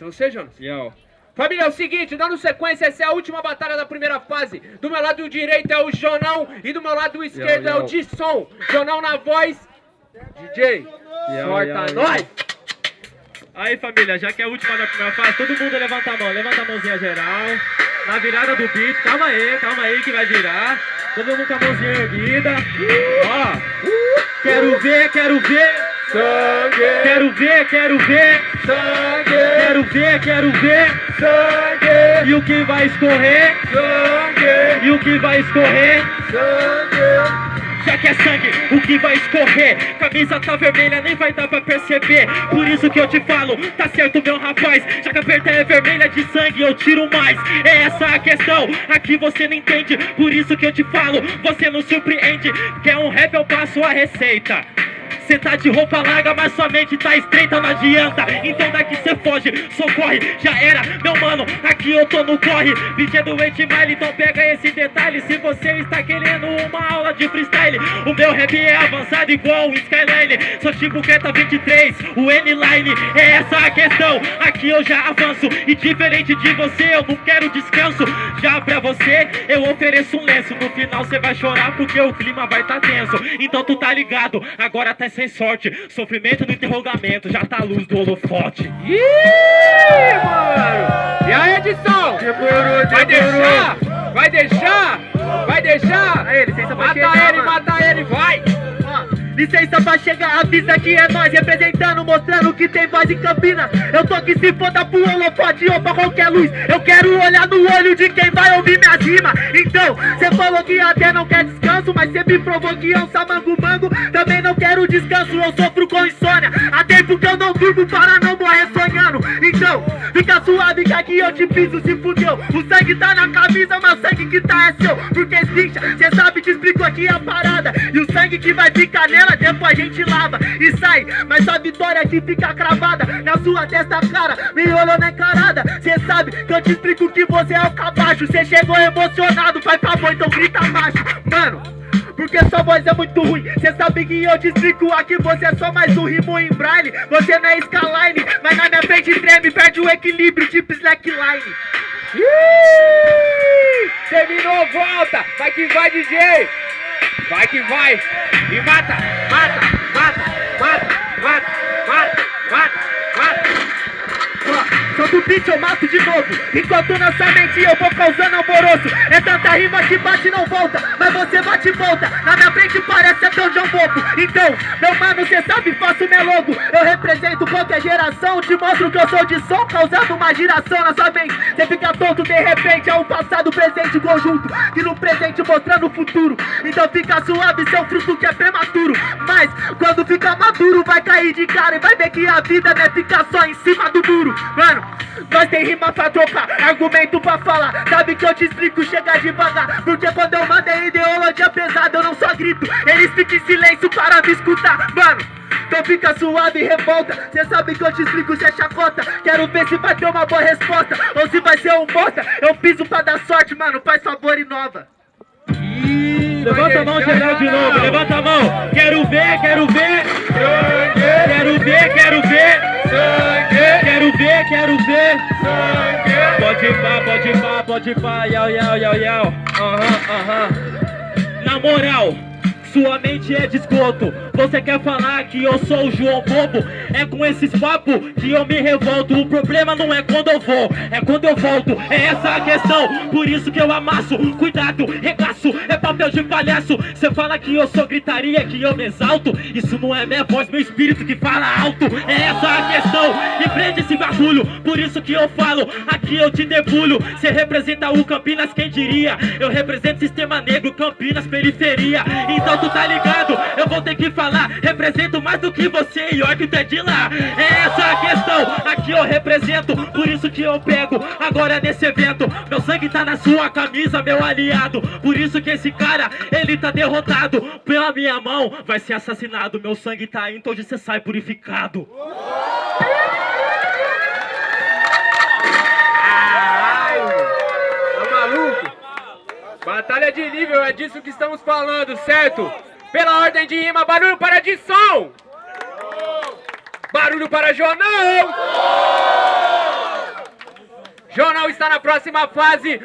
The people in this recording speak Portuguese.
Jonas? Yo. Família, é o seguinte, dando sequência, essa é a última batalha da primeira fase. Do meu lado direito é o Jonão e do meu lado esquerdo é o. Disson. Jonão na voz, DJ, sorta yo, nós! Aí família, já que é a última da primeira fase, todo mundo levanta a mão, levanta a mãozinha geral. Na virada do beat, calma aí, calma aí que vai virar. Todo mundo com a mãozinha erguida. Ó, quero ver, quero ver. Sangue, Quero ver, quero ver. sangue, quero ver. sangue, E o que vai escorrer? sangue, E o que vai escorrer? sangue. Já que é sangue, o que vai escorrer? Camisa tá vermelha, nem vai dar pra perceber. Por isso que eu te falo, tá certo, meu rapaz. Já que a perda é vermelha de sangue, eu tiro mais. É essa a questão, aqui você não entende. Por isso que eu te falo, você não surpreende. Quer um rap, eu passo a receita. Cê tá de roupa larga, mas sua mente tá estreita, não adianta. Então daqui cê foge, socorre, já era, meu mano. Aqui eu tô no corre, do 8 Mile, então pega esse detalhe. Se você está querendo uma aula de freestyle, o meu rap é avançado igual o Skyline. Sou tipo Keta 23, o N-Line, é essa a questão. Aqui eu já avanço, e diferente de você, eu não quero descanso. Já pra você, eu ofereço um lenço. No final cê vai chorar porque o clima vai tá tenso. Então tu tá ligado, agora tá sem sorte. Sofrimento no interrogamento, já tá a luz do holofote. Ih, mano! E aí, edição? Vai deixar? Vai deixar? Vai deixar? Aí, licença pra Mata chegar, ele, mano. mata ele, vai! Licença pra chegar, avisa que é nós representando, mostrando que tem voz em Campinas. Eu tô que se foda pro holofote ou pra qualquer luz. Eu quero olhar no olho de quem vai ouvir minhas rimas. Então, cê falou que até não quer descanso, mas cê me provou que é um samango mango. Também não quero descanso, eu sofro com insônia. Há tempo que eu não durmo para não morrer sonhando. Fica suave que aqui eu te piso, se fudeu. O sangue tá na camisa, mas o sangue que tá é seu. Porque bicha, cê sabe, te explico aqui a parada. E o sangue que vai ficar nela, depois a gente lava e sai. Mas a vitória que fica cravada na sua testa, cara. Me olhou na encarada. Cê sabe que eu te explico que você é o cabacho. Cê chegou emocionado, faz favor, então grita baixo. Mano. Porque sua voz é muito ruim Cê sabe que eu te aqui Você é só mais um rimo em braille Você não é skyline Mas na minha frente treme Perde o equilíbrio tipo slackline Ih! Terminou, volta! Vai que vai, DJ! Vai que vai! E! Mata! Mata! Mata! Mata! Mata! Beat, eu mato de novo. Enquanto na sua mente eu vou causando alvoroço. É tanta rima que bate e não volta. Mas você bate e volta. Na minha frente parece até um João Então, meu mano, cê sabe, faço meu logo. Eu represento qualquer geração. Te mostro que eu sou de som Causando uma giração na sua mente. Cê fica tonto, de repente é um passado, presente conjunto. E no presente mostrando o futuro. Então fica suave, seu fruto que é prematuro. Mas, quando fica maduro Vai cair de cara e vai ver que a vida Não é ficar só em cima do muro. Mano, nós tem rima pra trocar, argumento pra falar. Sabe que eu te explico, chega devagar. Porque quando eu mando é ideologia pesada Eu não só grito, eles ficam em silêncio para me escutar. Mano, então fica suave e revolta. Cê sabe que eu te explico, cê chacota. Quero ver se vai ter uma boa resposta Ou se vai ser um bosta. Eu piso pra dar sorte, mano, faz favor e nova. Levanta a mão geral de novo, levanta a mão. Quero ver, quero ver pode pá, yau, yau, yau, yau. Aham, aham. Na moral, sua mente é de esgoto. Você quer falar que eu sou o João Bobo? É com esses papos que eu me revolto. O problema não é quando eu vou, é quando eu volto. É essa a questão, por isso que eu amasso. Cuidado, regaço, é papel de palhaço. Você fala que eu sou gritaria, que eu me exalto. Isso não é minha voz, meu espírito que fala alto. É essa a questão, e prende esse bagulho. Por isso que eu falo, aqui eu te debulho. Você representa o Campinas, quem diria? Eu represento sistema negro, Campinas, periferia. Então tu tá ligado, eu vou ter que falar. Represento mais do que você e olha que tu é de lá. É essa a questão, aqui eu represento. Por isso que eu pego agora nesse evento. Meu sangue tá na sua camisa, meu aliado. Por isso que esse cara, ele tá derrotado. Pela minha mão, vai ser assassinado. Meu sangue tá indo, hoje você sai purificado. Tá? Batalha de nível, é disso que estamos falando, certo? Pela ordem de rima, barulho para de som! Barulho para Jornal! Jornal está na próxima fase.